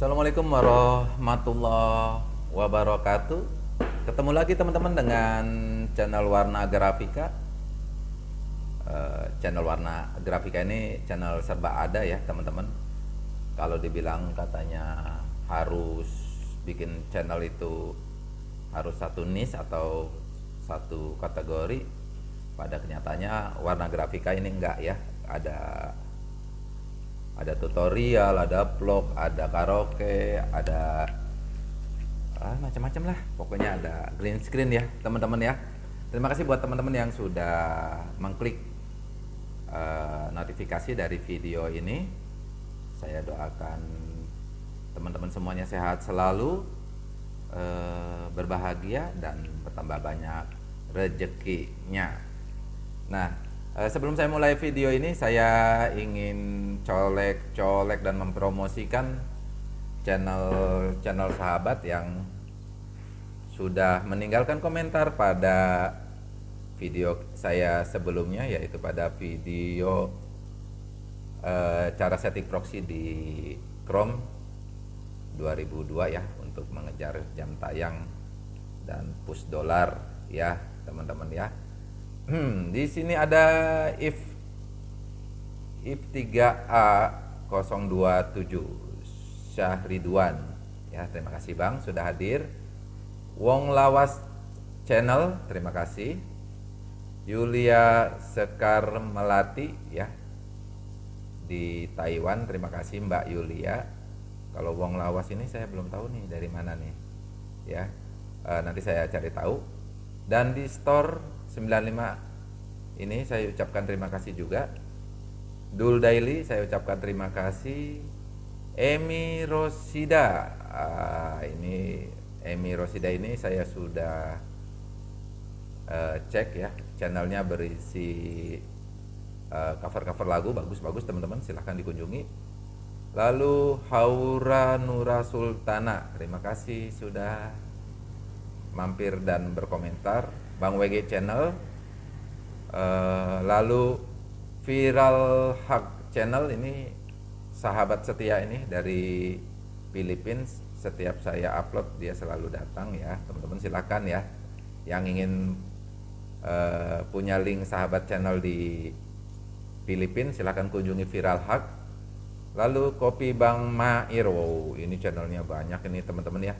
Assalamualaikum warahmatullahi wabarakatuh. Ketemu lagi teman-teman dengan channel Warna Grafika. Eh, channel Warna Grafika ini channel serba ada ya teman-teman. Kalau dibilang katanya harus bikin channel itu harus satu niche atau satu kategori, pada kenyataannya Warna Grafika ini enggak ya. Ada ada tutorial, ada vlog, ada karaoke, ada ah, macam-macam lah. Pokoknya ada green screen ya, teman-teman ya. Terima kasih buat teman-teman yang sudah mengklik uh, notifikasi dari video ini. Saya doakan teman-teman semuanya sehat selalu, uh, berbahagia dan bertambah banyak rezekinya. Nah, Eh, sebelum saya mulai video ini, saya ingin colek-colek dan mempromosikan channel channel sahabat yang sudah meninggalkan komentar pada video saya sebelumnya, yaitu pada video uh, cara setting proxy di Chrome 2002 ya untuk mengejar jam tayang dan push dolar ya teman-teman ya Hmm, di sini ada if if 3A 027 Syahridwan. Ya, terima kasih Bang sudah hadir. Wong Lawas Channel, terima kasih. Yulia Sekar Melati ya. Di Taiwan, terima kasih Mbak Yulia. Kalau Wong Lawas ini saya belum tahu nih dari mana nih. Ya. E, nanti saya cari tahu. Dan di store 95 ini saya ucapkan terima kasih juga. Dul Daily saya ucapkan terima kasih. Emi Rosida. Ah, ini Emi Rosida ini saya sudah uh, cek ya channelnya berisi eh, cover-cover uh, lagu. Bagus-bagus teman-teman silahkan dikunjungi. Lalu Haura Nura Sultana terima kasih sudah mampir dan berkomentar Bang WG Channel uh, lalu Viral Hak Channel ini sahabat setia ini dari Philippines. Setiap saya upload dia selalu datang ya. Teman-teman silakan ya. Yang ingin uh, punya link sahabat channel di Filipina silahkan kunjungi Viral Hak lalu Kopi Bang Mair. Wow ini channelnya banyak ini teman-teman ya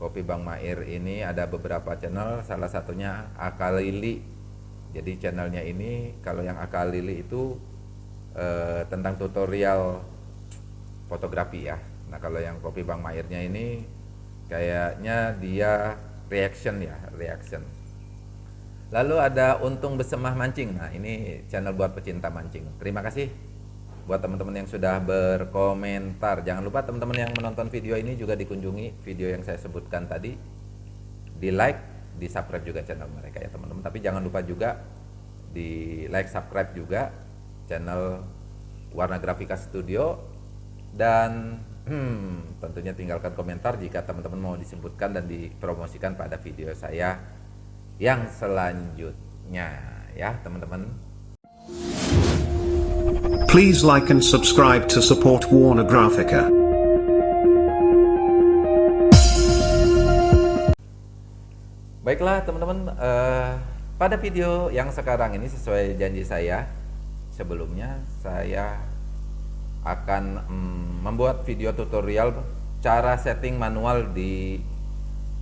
Kopi Bang Mair ini ada beberapa channel, salah satunya Akalili. Jadi channelnya ini kalau yang Akalili itu eh, tentang tutorial fotografi ya. Nah kalau yang Kopi Bang Mairnya ini kayaknya dia reaction ya, reaction. Lalu ada Untung Besemah Mancing. Nah ini channel buat pecinta mancing. Terima kasih buat teman-teman yang sudah berkomentar jangan lupa teman-teman yang menonton video ini juga dikunjungi video yang saya sebutkan tadi. Di like di subscribe juga channel mereka ya teman-teman. Tapi jangan lupa juga di like subscribe juga channel Warna Grafika Studio. Dan hmm, tentunya tinggalkan komentar jika teman-teman mau disebutkan dan dipromosikan pada video saya yang selanjutnya ya teman-teman Please like and subscribe to support Warner Graphica. Baiklah teman-teman, uh, pada video yang sekarang ini sesuai janji saya sebelumnya saya akan um, membuat video tutorial cara setting manual di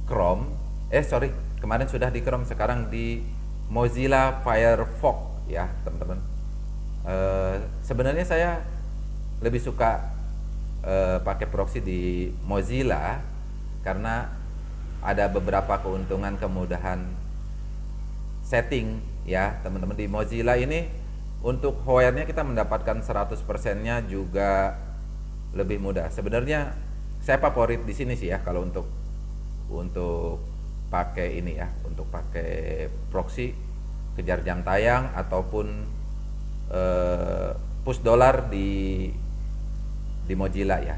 Chrome. Eh sorry, kemarin sudah di Chrome, sekarang di Mozilla Firefox ya teman-teman Eh, sebenarnya saya lebih suka uh, pakai proxy di Mozilla karena ada beberapa keuntungan kemudahan setting ya teman-teman. Di Mozilla ini untuk hardware kita mendapatkan 100% nya juga lebih mudah. Sebenarnya saya favorit di sini sih ya kalau untuk untuk pakai ini ya untuk pakai proxy kejar jam tayang ataupun uh, push dolar di di Mozilla ya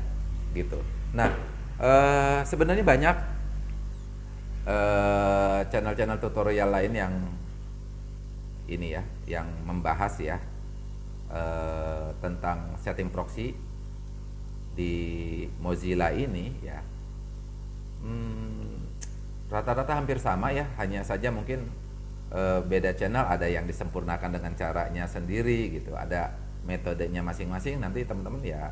gitu. Nah uh, sebenarnya banyak eh, channel-channel uh, tutorial lain yang ini ya, yang membahas ya uh, tentang setting proxy di Mozilla ini ya hmm, rata-rata hampir sama ya hanya saja mungkin uh, beda channel ada yang disempurnakan dengan caranya sendiri gitu. Ada metodenya masing-masing nanti teman-teman ya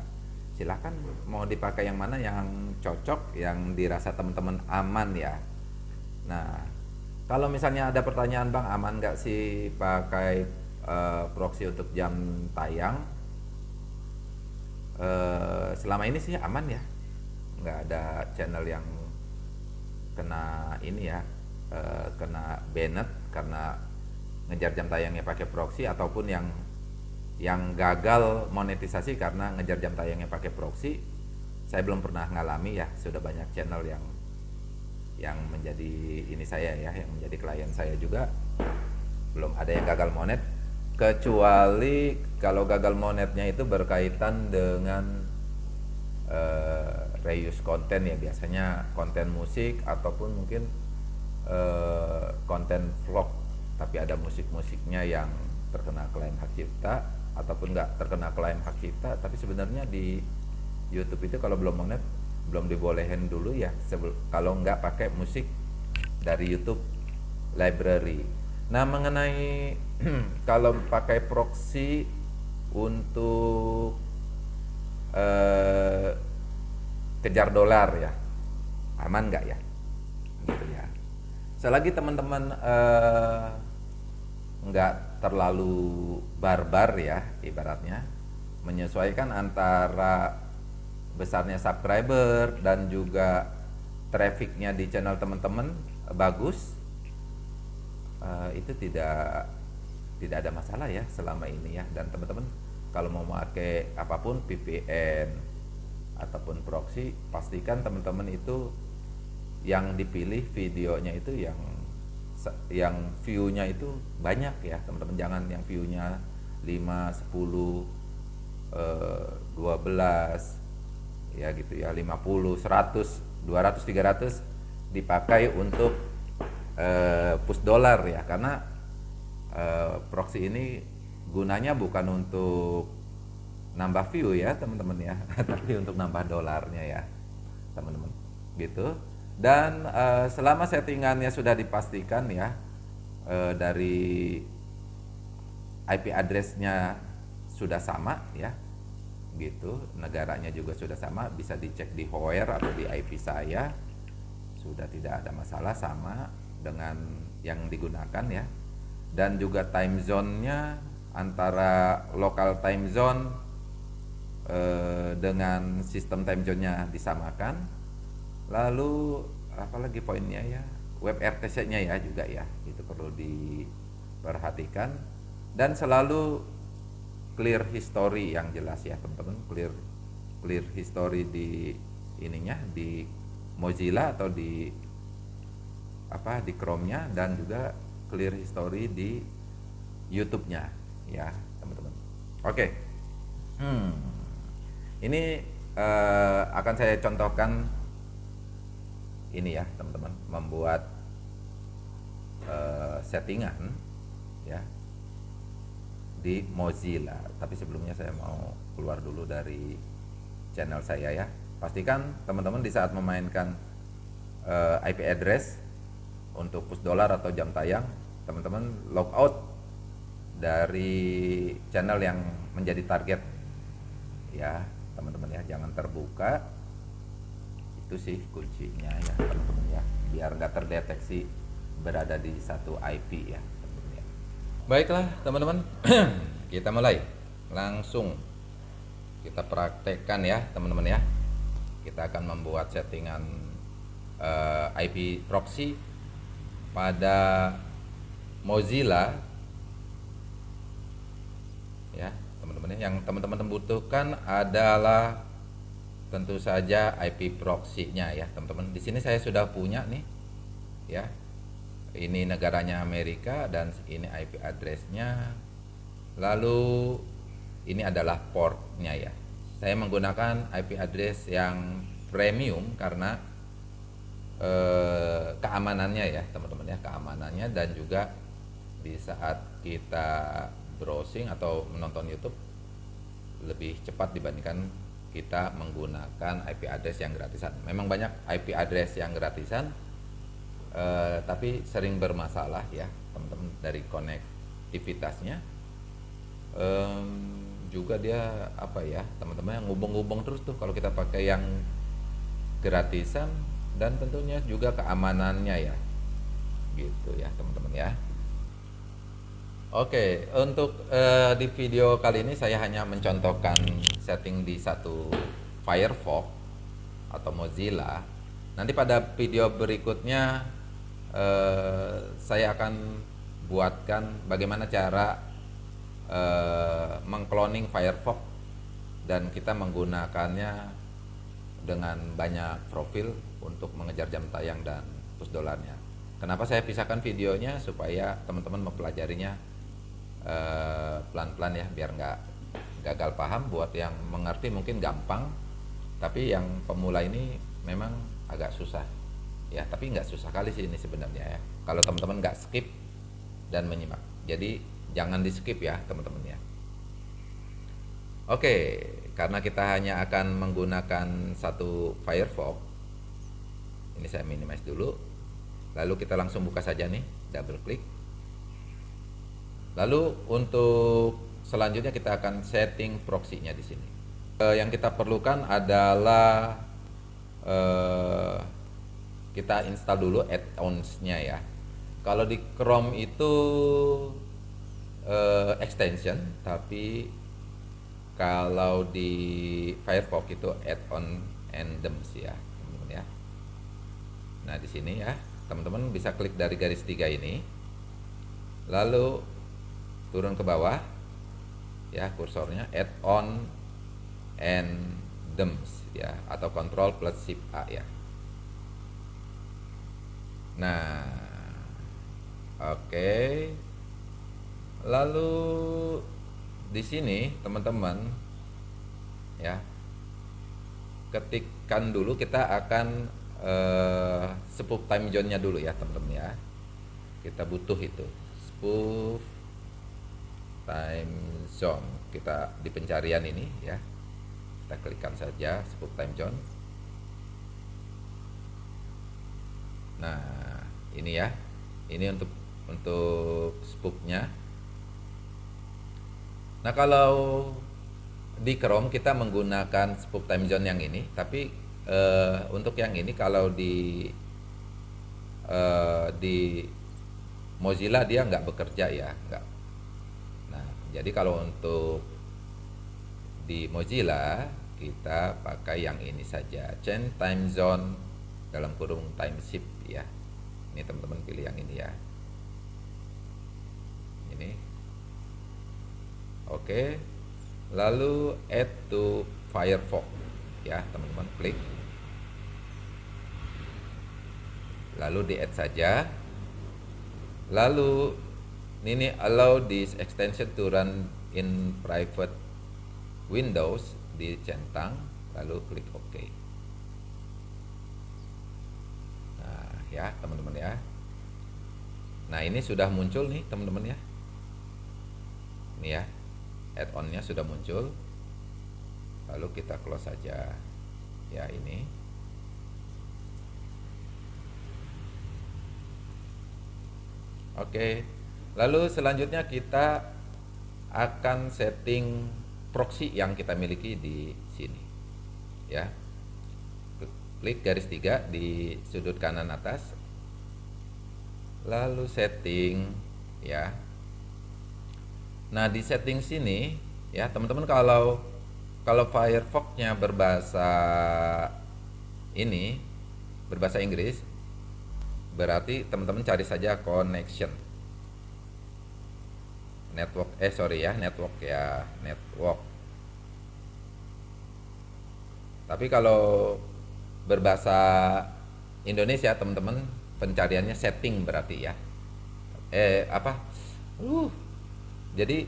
silahkan mau dipakai yang mana yang cocok yang dirasa teman-teman aman ya. Nah kalau misalnya ada pertanyaan bang aman nggak sih pakai uh, proxy untuk jam tayang? Uh, selama ini sih aman ya. Nggak ada channel yang kena ini ya uh, banned karena ngejar jam tayangnya pakai proxy ataupun yang yang gagal monetisasi karena ngejar jam tayangnya pakai proxy saya belum pernah ngalami ya. Sudah banyak channel yang yang menjadi ini saya ya yang menjadi klien saya juga. Belum ada yang gagal monet kecuali kalau gagal monetnya itu berkaitan dengan uh, reuse konten ya. Biasanya konten musik ataupun mungkin uh, konten vlog tapi ada musik-musiknya yang terkena klaim hak cipta ataupun nggak terkena klaim hak cipta tapi sebenarnya di YouTube itu kalau belum monet belum dibolehin dulu ya kalau nggak pakai musik dari YouTube library. Nah mengenai kalau pakai proxy untuk uh, kejar dolar ya aman nggak ya? Gitu ya selagi teman-teman uh, nggak terlalu barbar ya ibaratnya menyesuaikan antara besarnya subscriber dan juga trafficnya di channel teman-teman bagus uh, itu tidak tidak ada masalah ya selama ini ya. Dan teman-teman kalau mau pakai apa pun VPN ataupun proxy pastikan teman-teman itu yang dipilih videonya itu yang yang view-nya itu banyak ya teman-teman. Jangan yang view-nya 5, 10, eh, 12 ya gitu ya 50, 100, 200, 300 dipakai untuk eh, push dolar ya. Karena eh, proxy ini gunanya bukan untuk nambah view ya teman-teman ya tapi untuk nambah dolarnya ya teman-teman. Gitu dan uh, selama settingannya sudah dipastikan ya uh, dari IP addressnya sudah sama ya gitu. Negaranya juga sudah sama bisa dicek di Hoer atau di IP saya. Sudah tidak ada masalah sama dengan yang digunakan ya. Dan juga time zone-nya antara local time zone eh, dengan sistem time zone-nya disamakan lalu apalagi poinnya ya web RTC-nya ya juga ya itu perlu diperhatikan dan selalu clear history yang jelas ya teman-teman clear clear history di ininya di Mozilla atau di apa di Chrome-nya dan juga clear history di YouTube-nya ya teman-teman oke okay. hmm. ini uh, akan saya contohkan ini ya teman-teman membuat uh, settingan ya di Mozilla. Tapi sebelumnya saya mau keluar dulu dari channel saya ya. Pastikan teman-teman di saat memainkan uh, IP address untuk push dollar atau jam tayang teman-teman log out dari channel yang menjadi target ya teman-teman ya. Jangan terbuka itu sih kuncinya ya teman-teman ya biar nggak terdeteksi berada di satu IP ya teman-teman baiklah teman-teman. Kita mulai. Langsung kita praktekkan ya teman-teman ya. Kita akan membuat settingan uh, eh, IP proxy pada Mozilla. Ya teman-teman ya. Yang teman-teman butuhkan adalah tentu saja IP proxy-nya ya teman-teman. Di sini saya sudah punya nih ya. Ini negaranya Amerika dan ini IP address-nya. Lalu ini adalah port-nya ya. Saya menggunakan IP address yang premium karena eh, keamanannya ya teman-teman ya keamanannya dan juga di saat kita browsing atau menonton YouTube lebih cepat dibandingkan kita menggunakan IP address yang gratisan. Memang banyak IP address yang gratisan, eh, tapi sering bermasalah ya teman-teman dari konektivitasnya. Um, juga dia apa ya teman-teman yang ngubung-ngubung terus tuh kalau kita pakai yang gratisan dan tentunya juga keamanannya ya gitu ya teman-teman ya Oke, untuk uh, di video kali ini saya hanya mencontohkan setting di satu Firefox atau Mozilla. Nanti pada video berikutnya uh, saya akan buatkan bagaimana cara uh, mengcloning Firefox dan kita menggunakannya dengan banyak profil untuk mengejar jam tayang dan push dolarnya. Kenapa saya pisahkan videonya supaya teman-teman mempelajarinya Eh, pelan-pelan ya biar nggak gagal paham. Buat yang mengerti mungkin gampang tapi yang pemula ini memang agak susah. Ya tapi nggak susah kali sih ini sebenarnya ya. Kalau teman-teman nggak skip dan menyimak. Jadi jangan di skip ya teman-teman ya. Oke karena kita hanya akan menggunakan satu Firefox ini saya minimize dulu. Lalu kita langsung buka saja nih double klik Lalu untuk selanjutnya kita akan setting proxy-nya di sini. Eh, yang kita perlukan adalah eh, kita install dulu add-ons-nya ya. Kalau di Chrome itu eh, extension, tapi kalau di Firefox itu add-on endems ya, teman-teman ya. Nah di sini ya, teman-teman bisa klik dari garis tiga ini, lalu turun ke bawah ya kursornya add on and dems ya atau control plus shift A ya nah oke okay. lalu di sini teman-teman ya ketikkan dulu kita akan uh, spoof time zone nya dulu ya teman-teman ya kita butuh itu spoof time zone. Kita di pencarian ini ya. Kita klikkan saja spook time zone. Nah ini ya. Ini untuk untuk spooknya. Nah kalau di Chrome kita menggunakan spook time zone yang ini tapi uh, untuk yang ini kalau di uh, di Mozilla dia nggak bekerja ya nggak jadi kalau untuk di Mozilla kita pakai yang ini saja change time zone dalam kurung time shift ya. Ini teman-teman pilih yang ini ya. Ini. Oke. Lalu add to Firefox ya teman-teman klik. Lalu di add saja. Lalu ini allow this extension to run in private windows dicentang lalu klik OK. Nah ya teman-teman ya. Nah ini sudah muncul nih teman-teman ya. Ini ya add-onnya sudah muncul. Lalu kita close saja ya ini. Oke. okay. Lalu selanjutnya kita akan setting proxy yang kita miliki di sini. Ya. Klik garis tiga di sudut kanan atas. Lalu setting ya. Nah, di setting sini ya, teman-teman kalau kalau Firefox-nya berbahasa ini berbahasa Inggris berarti teman-teman cari saja connection network eh sorry ya network ya network. Tapi kalau berbahasa Indonesia teman-teman pencariannya setting berarti ya. Eh apa? Uh jadi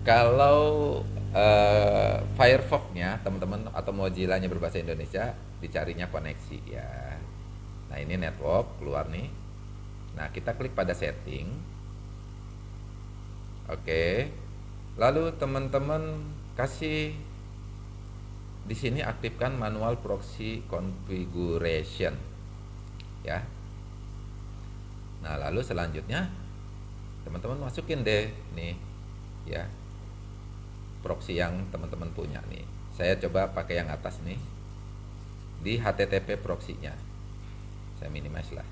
kalau uh, Firefox-nya teman-teman atau Mozilla-nya berbahasa Indonesia dicarinya koneksi ya. Nah ini network keluar nih. Nah kita klik pada setting Oke. Lalu teman-teman kasih di sini aktifkan manual proxy configuration. Ya. Nah lalu selanjutnya teman-teman masukin deh nih ya. Proxy yang teman-teman punya nih. Saya coba pakai yang atas nih. Di HTTP proxy-nya. Saya minimize lah.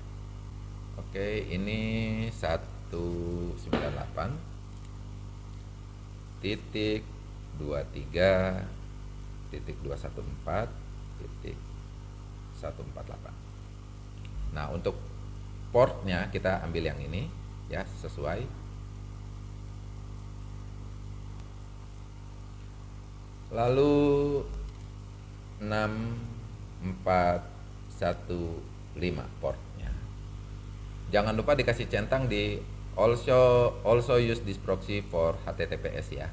Oke ini 198 titik 23 titik 214 titik 148 nah untuk portnya kita ambil yang ini ya sesuai. Lalu 6415 portnya. Jangan lupa dikasih centang di also also use this proxy for HTTPS ya.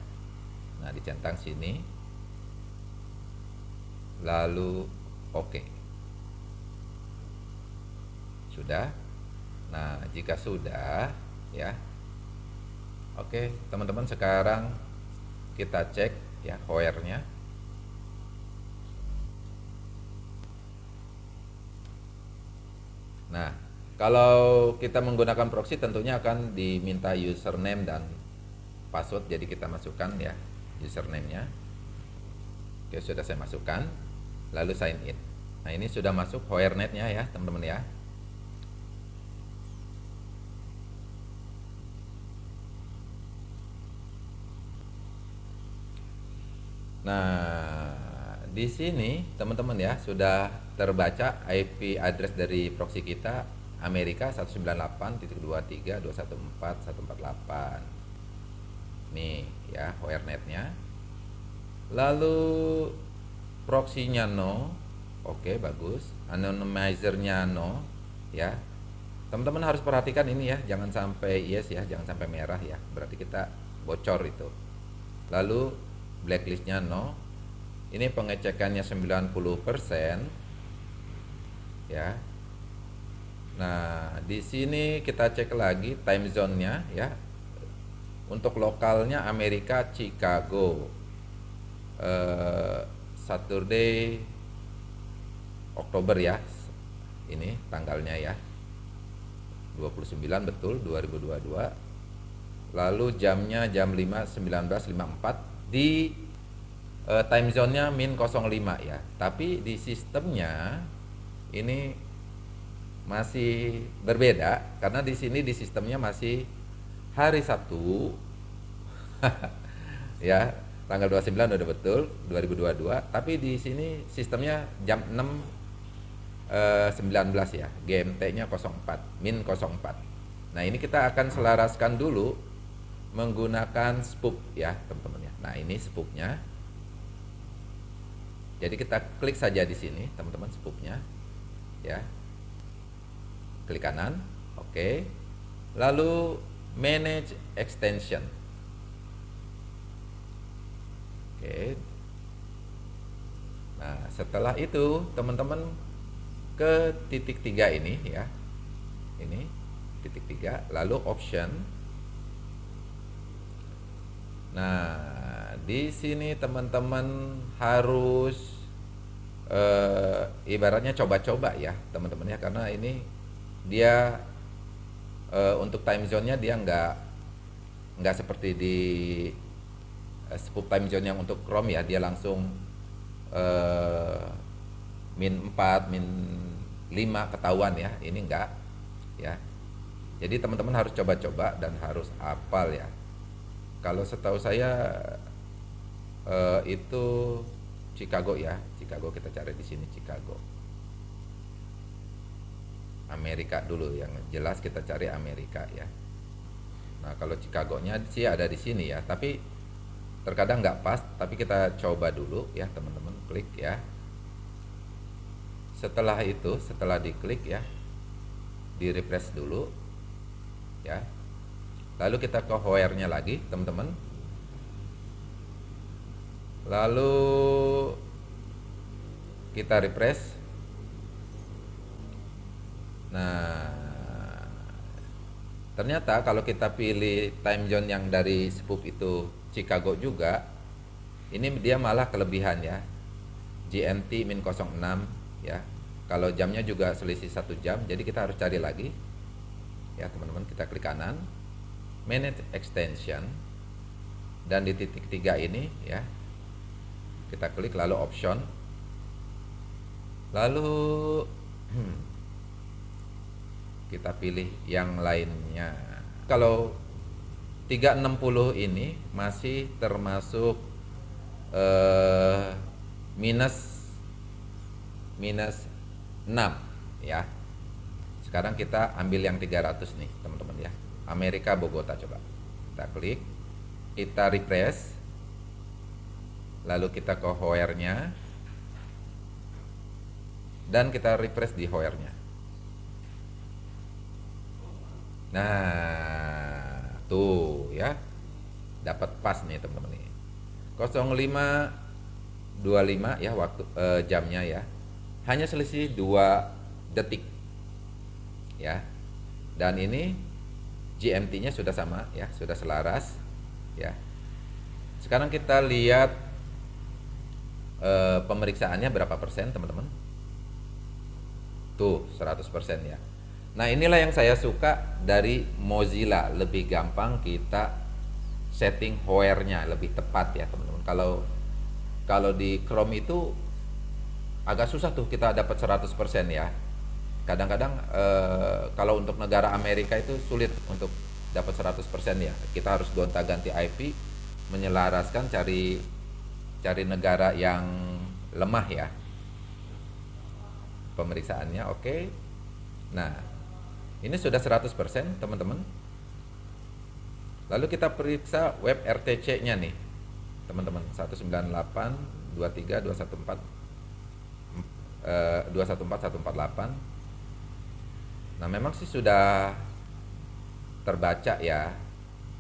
Nah dicentang sini. Lalu oke okay. sudah? Nah jika sudah ya. Oke teman-teman sekarang kita cek ya hoernya nah kalau kita menggunakan proxy tentunya akan diminta username dan password jadi kita masukkan ya username-nya. Oke sudah saya masukkan lalu sign in. Nah ini sudah masuk hoernetnya ya teman-teman ya. Nah, di sini teman-teman ya sudah terbaca IP address dari proxy kita Amerika 198.213.114.148. Nih ya WireNet-nya. Lalu proxy-nya no. Oke, bagus. Anonymizer-nya no ya. Teman-teman harus perhatikan ini ya, jangan sampai yes ya, jangan sampai merah ya. Berarti kita bocor itu. Lalu blacklistnya no ini pengecekannya 90% ya nah di sini kita cek lagi time zone-nya ya. Untuk lokalnya Amerika Chicago. Uh, Saturday Oktober ya ini tanggalnya ya. 29 betul 2022 lalu jamnya jam 5 19.54 di uh, time zone-nya min 05 ya. Tapi di sistemnya ini masih berbeda karena di sini di sistemnya masih hari Sabtu. ya, tanggal 29 udah betul 2022, tapi di sini sistemnya jam 6 uh, 19 ya. GMT-nya 04, min 04. Nah, ini kita akan selaraskan dulu menggunakan spook ya, teman-teman ya. Nah, ini spooknya. Jadi kita klik saja di sini, teman-teman spooknya. Ya. Klik kanan. Oke. Lalu manage extension. Oke. Nah, setelah itu teman-teman ke titik tiga ini ya. Ini titik tiga, lalu option. Nah, di sini teman-teman harus uh, ibaratnya coba-coba ya teman-teman ya karena ini dia uh, untuk time zone-nya dia nggak nggak seperti di uh, spook time zone yang untuk Chrome ya. Dia langsung uh, min 4 min 5 ketahuan ya. Ini enggak ya. Jadi teman-teman harus coba-coba dan harus hafal ya. Kalau setahu saya uh, itu Chicago ya. Chicago kita cari di sini Chicago Amerika dulu. Yang jelas kita cari Amerika ya. Nah kalau Chicago nya sih ada di sini ya. Tapi terkadang nggak pas tapi kita coba dulu ya teman-teman klik ya. Setelah itu setelah diklik ya di refresh dulu ya. Lalu kita ke where nya lagi teman-teman. Lalu kita refresh nah ternyata kalau kita pilih time zone yang dari spook itu Chicago juga ini dia malah kelebihan ya. GMT min 06 ya. Kalau jamnya juga selisih satu jam jadi kita harus cari lagi. Ya teman-teman kita klik kanan manage extension dan di titik tiga ini ya kita klik lalu option. Lalu hmm, kita pilih yang lainnya. Kalau 360 ini masih termasuk eh, minus minus 6 ya. Sekarang kita ambil yang 300 nih teman-teman ya. Amerika Bogota coba. Kita klik kita refresh lalu kita ke hoernya dan kita refresh di hoernya nah tuh ya. Dapat pas nih teman-teman ini 0525 ya waktu eh, jamnya ya. Hanya selisih 2 detik ya. Dan ini GMT-nya sudah sama ya sudah selaras ya. Sekarang kita lihat eh, pemeriksaannya berapa persen teman-teman? Tuh 100% ya Nah inilah yang saya suka dari Mozilla lebih gampang kita setting where-nya lebih tepat ya teman-teman. Kalau kalau di Chrome itu agak susah tuh kita dapat 100% ya. Kadang-kadang eh, kalau untuk negara Amerika itu sulit untuk dapat 100% ya. Kita harus gonta-ganti IP, menyelaraskan cari cari negara yang lemah ya. Pemeriksaannya oke. Okay. Nah, ini sudah 100% teman-teman. Lalu kita periksa web RTC-nya nih. Teman-teman, 198 23 214 eh, 214 148. Nah, memang sih sudah terbaca ya.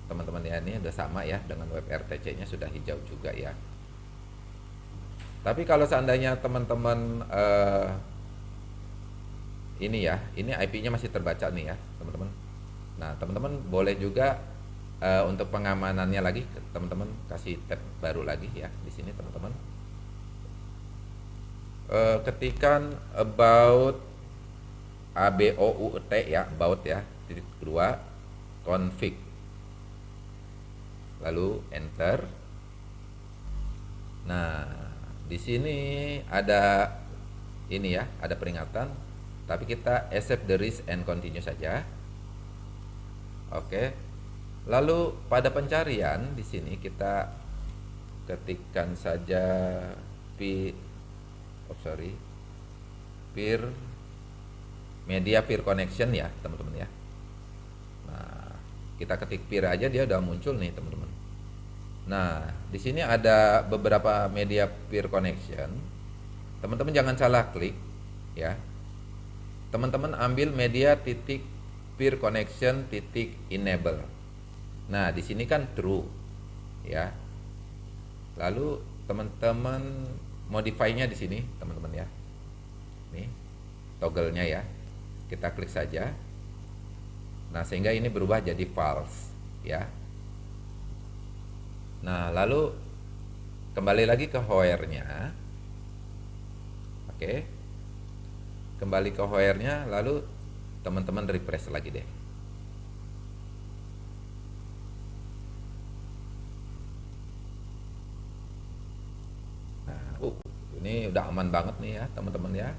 Teman-teman ya ini udah sama ya dengan web RTC-nya sudah hijau juga ya. Tapi kalau seandainya teman-teman eh, ini ya, ini IP-nya masih terbaca nih ya, teman-teman. Nah, teman-teman boleh juga uh, untuk pengamanannya lagi, teman-teman kasih tab baru lagi ya di sini, teman-teman. Uh, ketikan about ABOUT ya, about ya, titik kedua, config. Lalu enter. Nah, di sini ada ini ya, ada peringatan tapi kita accept the risk and continue saja. Oke. Lalu pada pencarian di sini kita ketikkan saja p oh sorry peer media peer connection ya teman-teman ya. Nah kita ketik peer aja dia udah muncul nih teman-teman. Nah di sini ada beberapa media peer connection. Teman-teman jangan salah klik ya teman-teman ambil media titik peer connection titik enable. Nah di sini kan true ya. Lalu teman-teman modify-nya di sini teman-teman ya. Nih toggle-nya ya. Kita klik saja. Nah sehingga ini berubah jadi false ya. Nah lalu kembali lagi ke where-nya oke kembali ke hoernya lalu teman-teman refresh lagi deh. Nah uh, ini udah aman banget nih ya teman-teman ya.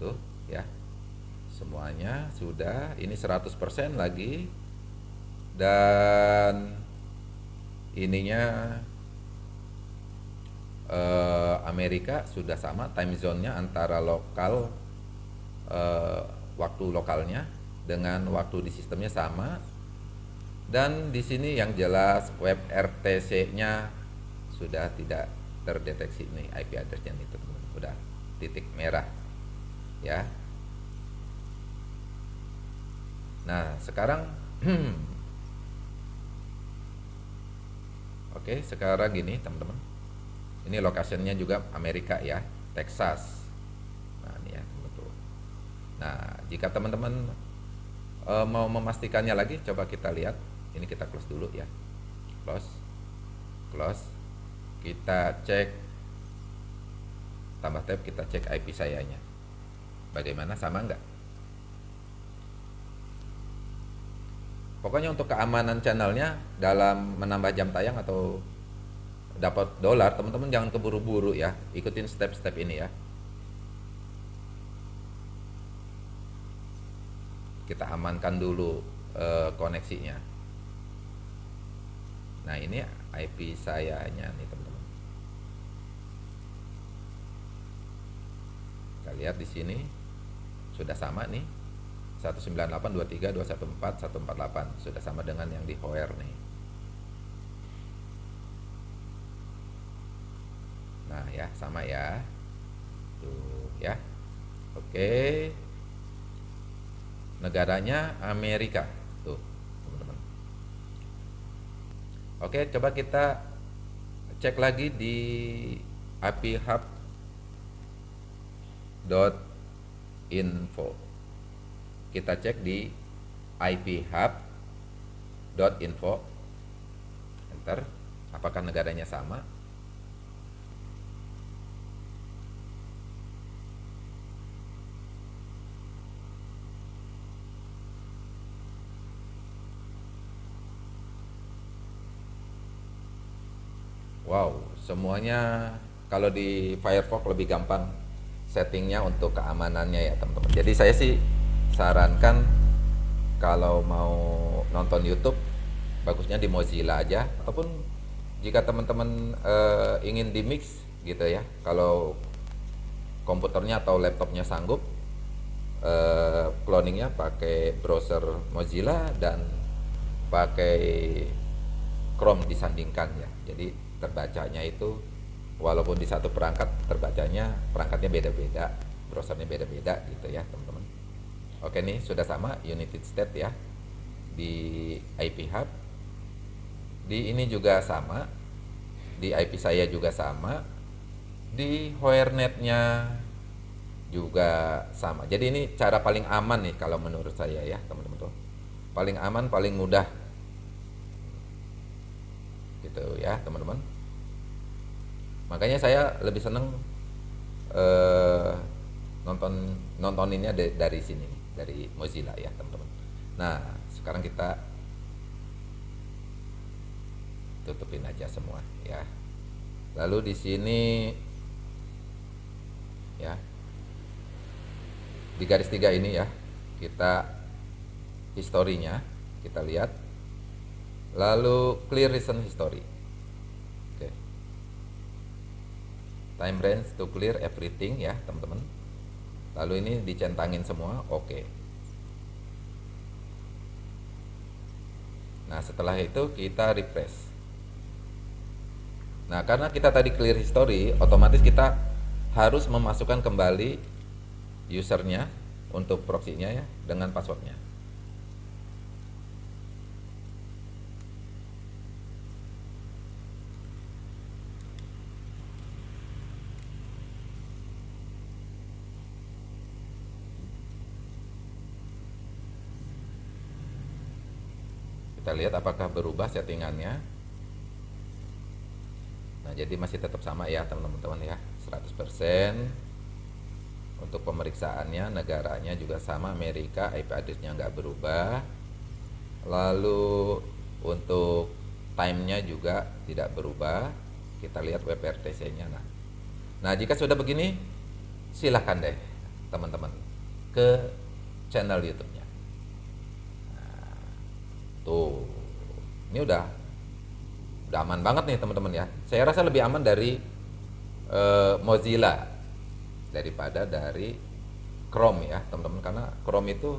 Tuh ya. Semuanya sudah ini 100% lagi. Dan ininya eh, Amerika sudah sama time zone-nya antara lokal eh, waktu lokalnya dengan waktu di sistemnya sama. Dan di sini yang jelas web RTC-nya sudah tidak terdeteksi nih IP address-nya itu. Sudah titik merah ya. Nah sekarang oke sekarang gini teman-teman ini lokasinya juga Amerika ya Texas. Nah ini ya betul. Nah jika teman-teman e, mau memastikannya lagi coba kita lihat. Ini kita close dulu ya. Close. Close. Kita cek. Tambah tab kita cek IP sayanya. Bagaimana sama enggak pokoknya untuk keamanan channelnya dalam menambah jam tayang atau dapat dolar teman-teman jangan keburu-buru ya. Ikutin step-step ini ya. Kita amankan dulu uh, koneksinya. Nah ini IP sayanya nih teman-teman. Kita lihat di sini. Sudah sama nih. 198.23.214.148 sudah sama dengan yang di Hoer nih nah ya sama ya. Tuh ya. Oke. Negaranya Amerika. Tuh teman-teman. Oke coba kita cek lagi di IP Hub dot info. Kita cek di IP Hub dot info. Enter. Apakah negaranya sama Wow, semuanya kalau di Firefox lebih gampang settingnya untuk keamanannya ya teman-teman. Jadi saya sih sarankan kalau mau nonton YouTube bagusnya di Mozilla aja ataupun jika teman-teman uh, ingin di mix gitu ya kalau komputernya atau laptopnya sanggup uh, cloningnya pakai browser Mozilla dan pakai Chrome disandingkan ya jadi terbacanya itu walaupun di satu perangkat terbacanya perangkatnya beda-beda browsernya beda-beda gitu ya teman-teman. Oke nih sudah sama United State ya di IP hub. Di ini juga sama di IP saya juga sama di Hoernetnya juga sama. Jadi ini cara paling aman nih kalau menurut saya ya teman-teman tuh. Paling aman paling mudah. Gitu ya teman-teman makanya saya lebih seneng uh, nonton nontoninnya dari, dari sini dari Mozilla ya teman-teman. Nah sekarang kita tutupin aja semua ya. Lalu di sini ya di garis tiga ini ya kita historinya kita lihat. Lalu clear recent history oke okay. Time range to clear everything ya teman-teman. Lalu ini dicentangin semua oke. Okay. nah setelah itu kita refresh. Nah karena kita tadi clear history otomatis kita harus memasukkan kembali usernya untuk proxy-nya ya dengan passwordnya kita lihat apakah berubah settingannya. Nah jadi masih tetap sama ya teman-teman ya. 100% untuk pemeriksaannya negaranya juga sama Amerika IP addressnya nggak berubah. Lalu untuk timenya juga tidak berubah. Kita lihat WebRTC nya nah. Nah jika sudah begini silahkan deh teman-teman ke channel YouTube Tuh. Ini udah udah aman banget nih teman-teman ya. Saya rasa lebih aman dari uh, Mozilla daripada dari Chrome ya, teman-teman karena Chrome itu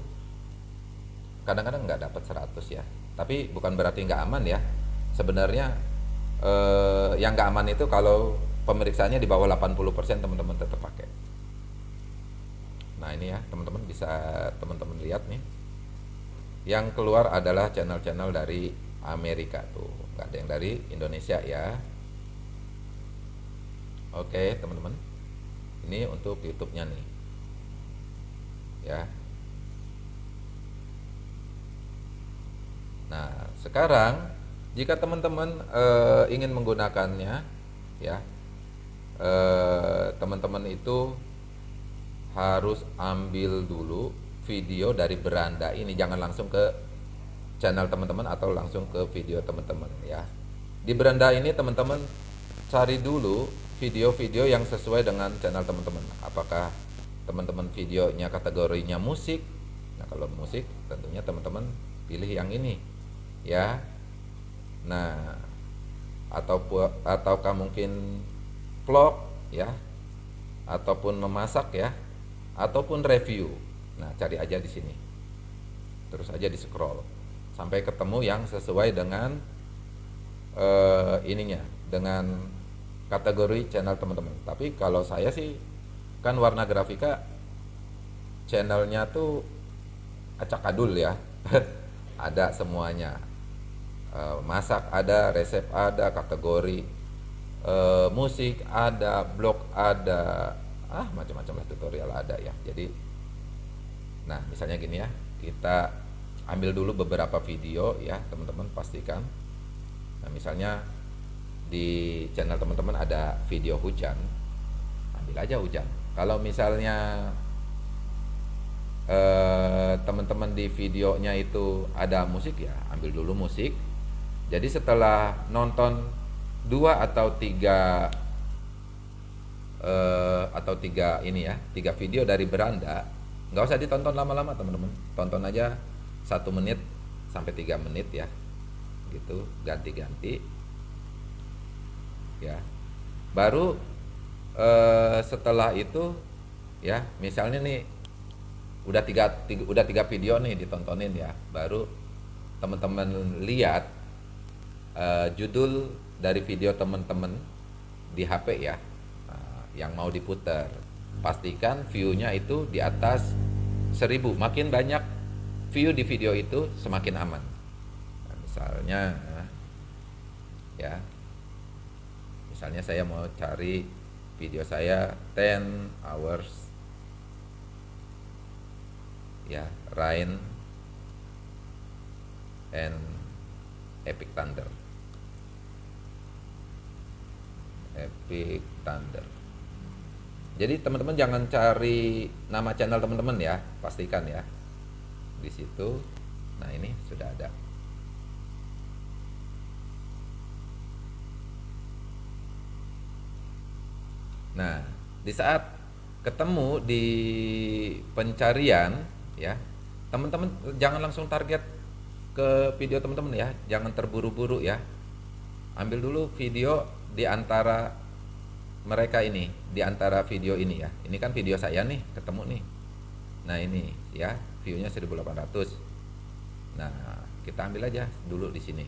kadang-kadang nggak dapat 100 ya. Tapi bukan berarti nggak aman ya. Sebenarnya uh, yang nggak aman itu kalau pemeriksaannya di bawah 80% teman-teman tetap pakai. Nah, ini ya, teman-teman bisa teman-teman lihat nih yang keluar adalah channel-channel dari Amerika tuh. Nggak ada yang dari Indonesia ya. Oke teman-teman. Ini untuk YouTube-nya nih. Ya. Nah sekarang jika teman-teman e, ingin menggunakannya ya eh, teman-teman itu harus ambil dulu video dari beranda ini jangan langsung ke channel teman-teman atau langsung ke video teman-teman ya. Di beranda ini teman-teman cari dulu video-video yang sesuai dengan channel teman-teman. Apakah teman-teman videonya kategorinya musik? Nah kalau musik tentunya teman-teman pilih yang ini ya. Nah atau ataukah mungkin vlog ya. Ataupun memasak ya. Ataupun review nah cari aja di sini. Terus aja di scroll. Sampai ketemu yang sesuai dengan uh, ininya dengan kategori channel teman-teman. Tapi kalau saya sih kan warna grafika channelnya tuh acak adul ya. Ada semuanya. Uh, masak ada resep ada kategori uh, musik ada blog ada. Ah macam-macam lah tutorial ada ya. Jadi nah misalnya gini ya kita ambil dulu beberapa video ya teman-teman pastikan. Nah misalnya di channel teman-teman ada video hujan ambil aja hujan. Kalau misalnya eh, teman-teman di videonya itu ada musik ya ambil dulu musik. Jadi setelah nonton dua atau tiga eh, atau tiga ini ya tiga video dari beranda nggak usah ditonton lama-lama teman-teman. Tonton aja satu menit sampai tiga menit ya. Gitu ganti-ganti. Ya. Baru eh, setelah itu ya misalnya nih udah tiga, tiga udah tiga video nih ditontonin ya. Baru teman-teman lihat eh, judul dari video teman-teman di HP ya nah, yang mau diputar pastikan viewnya itu di atas seribu. Makin banyak view di video itu semakin aman. Nah, misalnya ya. Misalnya saya mau cari video saya 10 hours. Ya Rain and Epic Thunder. Epic Thunder jadi teman-teman jangan cari nama channel teman-teman ya pastikan ya. Di situ. Nah ini sudah ada. Nah di saat ketemu di pencarian ya teman-teman jangan langsung target ke video teman-teman ya. Jangan terburu-buru ya. Ambil dulu video di antara mereka ini di antara video ini ya. Ini kan video saya nih ketemu nih. Nah ini ya viewnya 1800 nah kita ambil aja dulu di sini.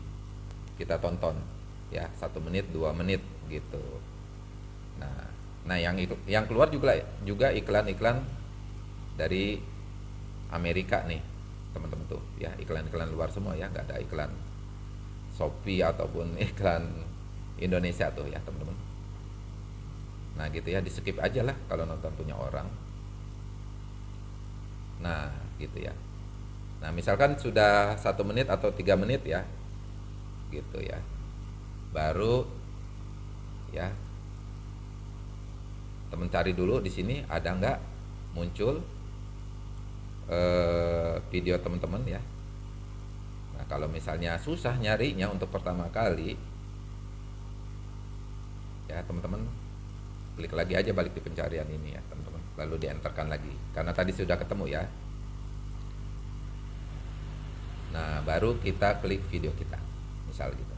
Kita tonton ya satu menit dua menit gitu. Nah nah yang yang keluar juga juga iklan-iklan dari Amerika nih teman-teman tuh. Ya iklan-iklan luar semua ya nggak ada iklan Shopee ataupun iklan Indonesia tuh ya teman-teman nah gitu ya di skip aja lah kalau nonton punya orang. Nah gitu ya. Nah misalkan sudah satu menit atau tiga menit ya gitu ya. Baru ya teman cari dulu di sini ada nggak? Muncul eh, video teman-teman ya. Nah kalau misalnya susah nyarinya untuk pertama kali ya teman-teman klik lagi aja balik di pencarian ini ya teman-teman. Lalu dienterkan lagi. Karena tadi sudah ketemu ya. Nah baru kita klik video kita. Misal gitu.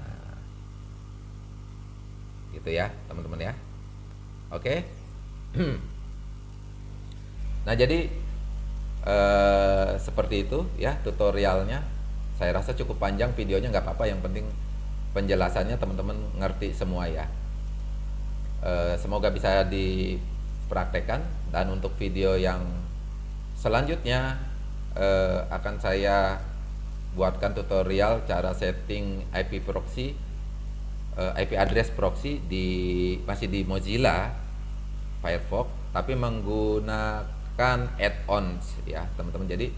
Nah gitu ya teman-teman ya. Oke? Nah jadi eh, seperti itu ya tutorialnya. Saya rasa cukup panjang videonya nggak apa-apa. Yang penting penjelasannya teman-teman ngerti semua ya. Eh, semoga bisa dipraktekkan dan untuk video yang selanjutnya uh, akan saya buatkan tutorial cara setting IP proxy uh, IP address proxy di masih di Mozilla Firefox tapi menggunakan add-ons ya teman-teman. Jadi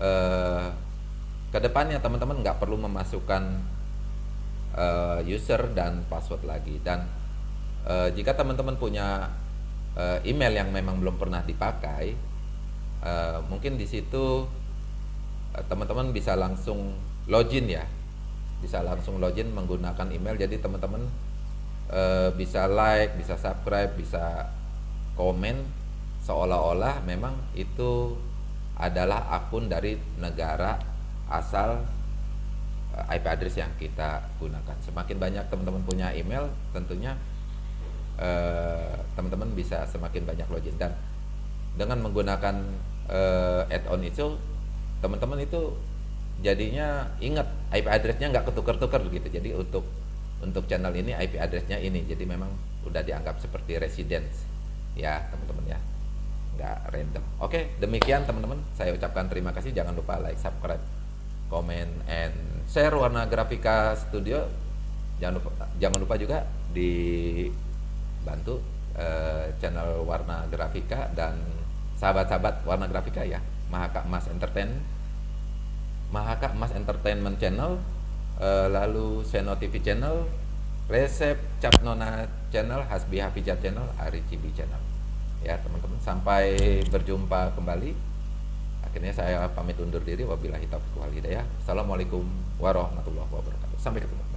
uh, ke depannya teman-teman nggak perlu memasukkan uh, user dan password lagi. Dan uh, jika teman-teman punya uh, email yang memang belum pernah dipakai uh, mungkin di situ uh, teman-teman bisa langsung login ya. Bisa langsung login menggunakan email. Jadi teman-teman uh, bisa like bisa subscribe bisa komen. Seolah-olah memang itu adalah akun dari negara asal uh, IP address yang kita gunakan. Semakin banyak teman-teman punya email, tentunya uh, teman-teman bisa semakin banyak login. Dan dengan menggunakan uh, add-on itu, teman-teman itu jadinya ingat IP addressnya nggak ketukar-tukar gitu. Jadi untuk untuk channel ini IP addressnya ini, jadi memang udah dianggap seperti residence. Ya teman-teman ya. Nggak random. Oke demikian teman-teman. Saya ucapkan terima kasih. Jangan lupa like subscribe comment and share warna grafika studio. Jangan lupa jangan lupa juga dibantu uh, channel warna grafika dan sahabat-sahabat warna grafika ya. Mahaka Mas Entertain. Mahaka Mas Entertainment Channel. Uh, lalu Seno TV Channel. Resep Cap Nona Channel Hasbi Hafijat Channel Ari Cibi Channel. Ya teman-teman sampai berjumpa kembali akhirnya saya pamit undur diri. Wabillahi taufiq wal hidayah. Assalamualaikum warahmatullahi wabarakatuh. Sampai ketemu